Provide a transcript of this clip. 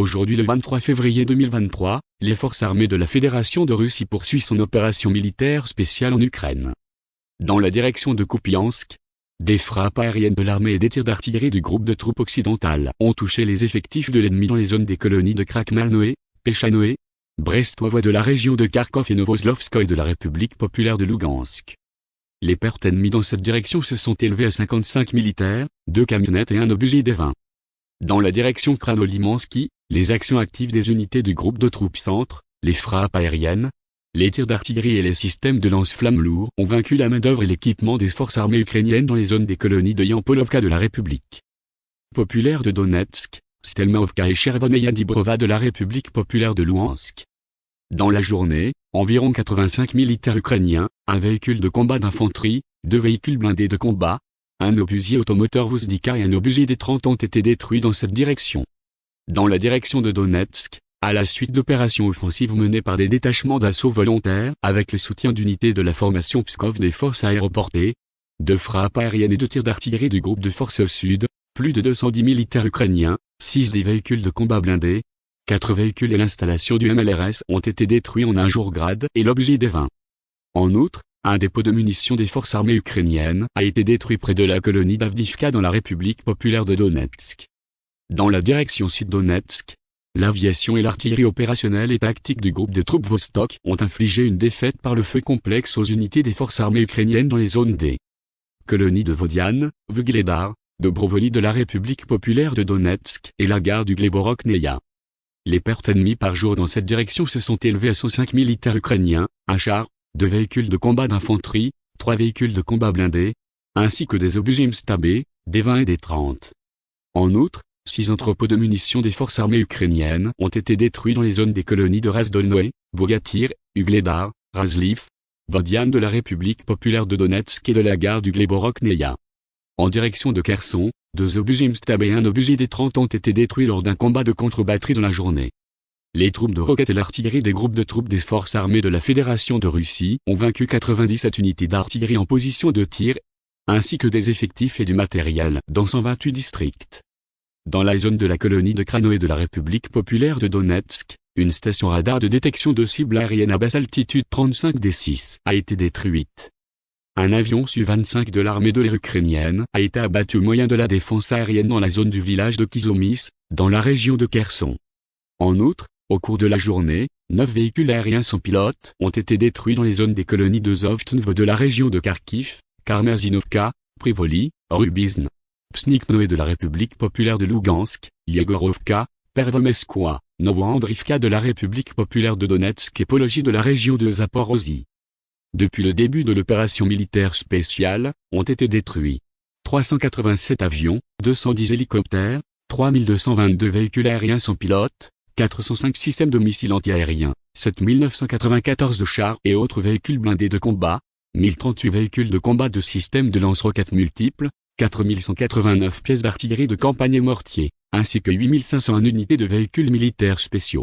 Aujourd'hui le 23 février 2023, les forces armées de la Fédération de Russie poursuivent son opération militaire spéciale en Ukraine. Dans la direction de Kupiansk, des frappes aériennes de l'armée et des tirs d'artillerie du groupe de troupes occidentales ont touché les effectifs de l'ennemi dans les zones des colonies de Krakmalnoé, Pechanoé, Brestovoie de la région de Kharkov et Novoslovskoye de la République populaire de Lugansk. Les pertes ennemies dans cette direction se sont élevées à 55 militaires, deux camionnettes et un obusier des 20. Dans la direction Kranolimansky, les actions actives des unités du groupe de troupes centre, les frappes aériennes, les tirs d'artillerie et les systèmes de lance-flammes lourds ont vaincu la main-d'œuvre et l'équipement des forces armées ukrainiennes dans les zones des colonies de Yampolovka de la République populaire de Donetsk, Stelmovka et Chervoneya Dibrova de la République populaire de Louhansk. Dans la journée, environ 85 militaires ukrainiens, un véhicule de combat d'infanterie, deux véhicules blindés de combat, un obusier automoteur Vuzdika et un obusier des 30 ont été détruits dans cette direction dans la direction de Donetsk, à la suite d'opérations offensives menées par des détachements d'assaut volontaires avec le soutien d'unités de la formation Pskov des forces aéroportées, de frappes aériennes et de tirs d'artillerie du groupe de forces sud, plus de 210 militaires ukrainiens, 6 des véhicules de combat blindés, 4 véhicules et l'installation du MLRS ont été détruits en un jour grade et l'objet des 20. En outre, un dépôt de munitions des forces armées ukrainiennes a été détruit près de la colonie d'Avdivka dans la République populaire de Donetsk. Dans la direction sud-Donetsk, l'aviation et l'artillerie opérationnelle et tactique du groupe de troupes Vostok ont infligé une défaite par le feu complexe aux unités des forces armées ukrainiennes dans les zones des colonies de Vodian, Vugledar, Dobrovolny de la République populaire de Donetsk et la gare du Gleborok-Neia. Les pertes ennemies par jour dans cette direction se sont élevées à 105 militaires ukrainiens, un char, deux véhicules de combat d'infanterie, trois véhicules de combat blindés, ainsi que des obus stabés, des 20 et des 30. En outre, Six entrepôts de munitions des forces armées ukrainiennes ont été détruits dans les zones des colonies de Razdolnoé, Bogatyr, Ugledar, Razliv, Vodian de la République populaire de Donetsk et de la gare du Gleborok-Neia. En direction de Kherson, deux obus Imstab et un obus des 30 ont été détruits lors d'un combat de contre-batterie dans la journée. Les troupes de roquettes et l'artillerie des groupes de troupes des forces armées de la Fédération de Russie ont vaincu 97 unités d'artillerie en position de tir, ainsi que des effectifs et du matériel dans 128 districts. Dans la zone de la colonie de Krano et de la République populaire de Donetsk, une station radar de détection de cibles aériennes à basse altitude 35 D6 a été détruite. Un avion Su-25 de l'armée de l'air ukrainienne a été abattu au moyen de la défense aérienne dans la zone du village de Kizomis, dans la région de Kherson. En outre, au cours de la journée, neuf véhicules aériens sans pilote ont été détruits dans les zones des colonies de Zovtnv de la région de Kharkiv, Karmazinovka, Privoli, Rubizn, Psniknoé de la République populaire de Lugansk, Yegorovka, Pervomeskoa, Novoandrivka de la République populaire de Donetsk et Pologie de la région de Zaporozhye. Depuis le début de l'opération militaire spéciale, ont été détruits 387 avions, 210 hélicoptères, 3222 véhicules aériens sans pilote, 405 systèmes de missiles antiaériens, 7994 chars et autres véhicules blindés de combat, 1038 véhicules de combat de systèmes de lance-roquettes multiples, 4189 pièces d'artillerie de campagne et mortier, ainsi que 8501 unités de véhicules militaires spéciaux.